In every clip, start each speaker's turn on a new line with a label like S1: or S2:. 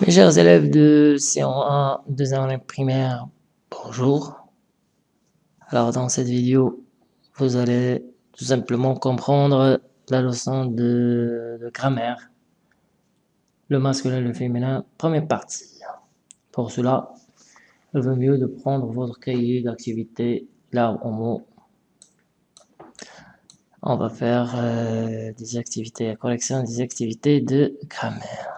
S1: Mes chers élèves de C1, 2 année primaire, bonjour. Alors dans cette vidéo, vous allez tout simplement comprendre la leçon de, grammaire, le masculin et le féminin, première partie. Pour cela, il vaut mieux de prendre votre cahier d'activité là au On va faire euh, des activités, la collection des activités de grammaire.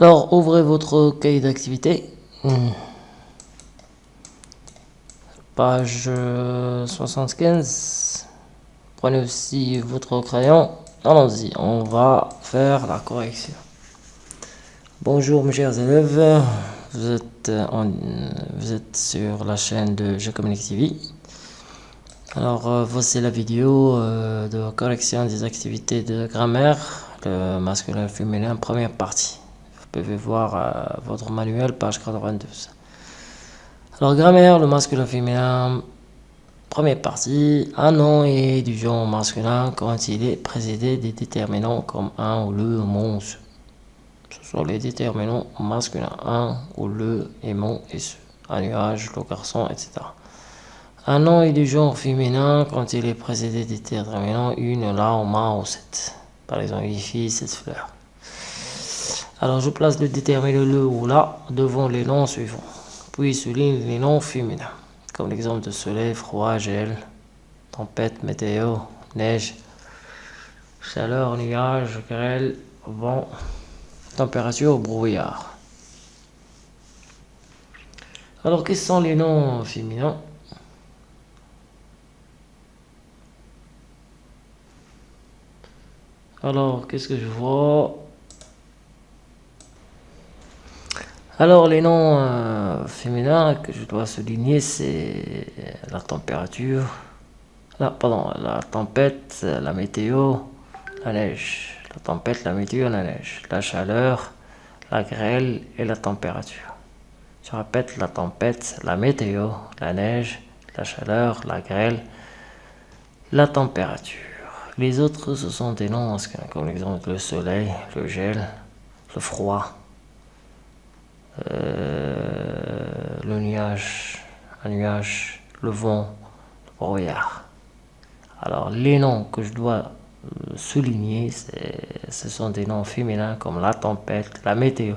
S1: Alors, ouvrez votre cahier d'activité. Hmm. Page 75. Prenez aussi votre crayon. Allons-y, on va faire la correction. Bonjour mes chers élèves, vous êtes, vous êtes sur la chaîne de Je Communique TV. Alors euh, voici la vidéo euh, de correction des activités de grammaire, le masculin et féminin, première partie. Vous pouvez voir euh, votre manuel, page 92. Alors, grammaire, le masculin féminin, première partie, un nom est du genre masculin quand il est précédé des déterminants comme un ou le, mon, ce. Ce sont les déterminants masculins, un ou le, mon et ce. Un nuage, le garçon, etc. Un nom est du genre féminin quand il est précédé des déterminants une, là, ou ma ou cette. Par exemple, ici, cette fleur. Alors je place le déterminant le ou là devant les noms suivants. Puis souligne les noms féminins, comme l'exemple de soleil, froid, gel, tempête, météo, neige, chaleur, nuage, grêle, vent, température, brouillard. Alors quels sont les noms féminins? Alors qu'est-ce que je vois? Alors les noms euh, féminins que je dois souligner c'est la température, pardon, la tempête, la météo, la neige, la tempête, la météo, la neige, la chaleur, la grêle et la température. Je répète la tempête, la météo, la neige, la chaleur, la grêle, la température. Les autres ce sont des noms comme l'exemple le soleil, le gel, le froid, euh, le nuage, un nuage, le vent, le brouillard. Alors les noms que je dois souligner, ce sont des noms féminins comme la tempête, la météo,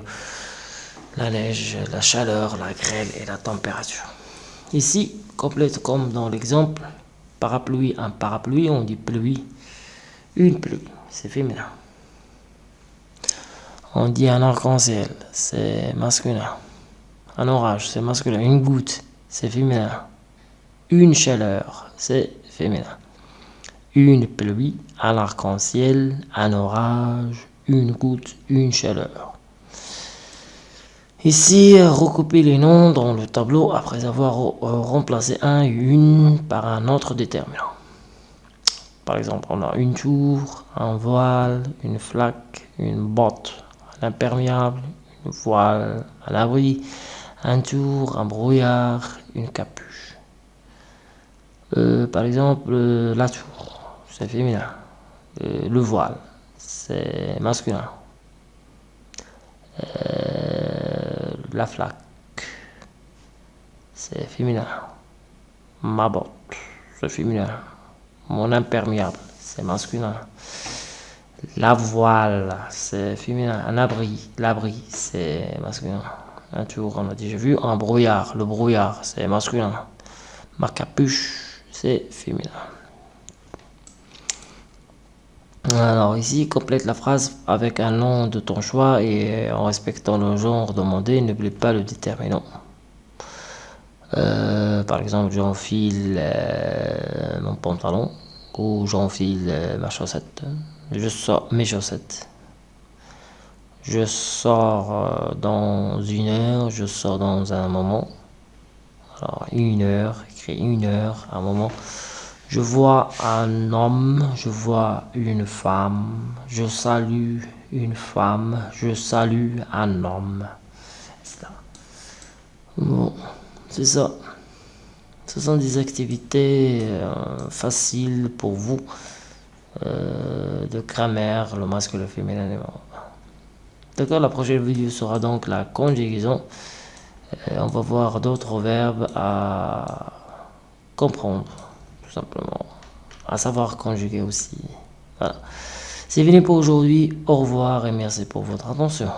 S1: la neige, la chaleur, la grêle et la température. Ici, complète comme dans l'exemple, parapluie, un parapluie, on dit pluie, une pluie, c'est féminin. On dit un arc-en-ciel, c'est masculin. Un orage, c'est masculin. Une goutte, c'est féminin. Une chaleur, c'est féminin. Une pluie, un arc-en-ciel, un orage, une goutte, une chaleur. Ici, recoupez les noms dans le tableau après avoir remplacé un et une par un autre déterminant. Par exemple, on a une tour, un voile, une flaque, une botte, imperméable, une voile, un abri, un tour, un brouillard, une capuche. Euh, par exemple, la tour, c'est féminin. Le voile, c'est masculin. Euh, la flaque, c'est féminin. Ma botte, c'est féminin. Mon imperméable, c'est masculin. La voile, c'est féminin. Un abri, l'abri, c'est masculin. Un tour, on a déjà vu. Un brouillard, le brouillard, c'est masculin. Ma capuche, c'est féminin. Alors ici, complète la phrase avec un nom de ton choix et en respectant le genre demandé, n'oublie pas le déterminant. Euh, par exemple, j'enfile euh, mon pantalon ou j'enfile euh, ma chaussette je sors mes chaussettes. Je sors euh, dans une heure, je sors dans un moment. Alors une heure, écrit une heure, un moment. Je vois un homme, je vois une femme, je salue une femme, je salue un homme. Bon, c'est ça. Ce sont des activités euh, faciles pour vous euh, de grammaire, le masque, le féminin. D'accord, la prochaine vidéo sera donc la conjugaison. Euh, on va voir d'autres verbes à comprendre, tout simplement. À savoir conjuguer aussi. Voilà. C'est fini pour aujourd'hui. Au revoir et merci pour votre attention.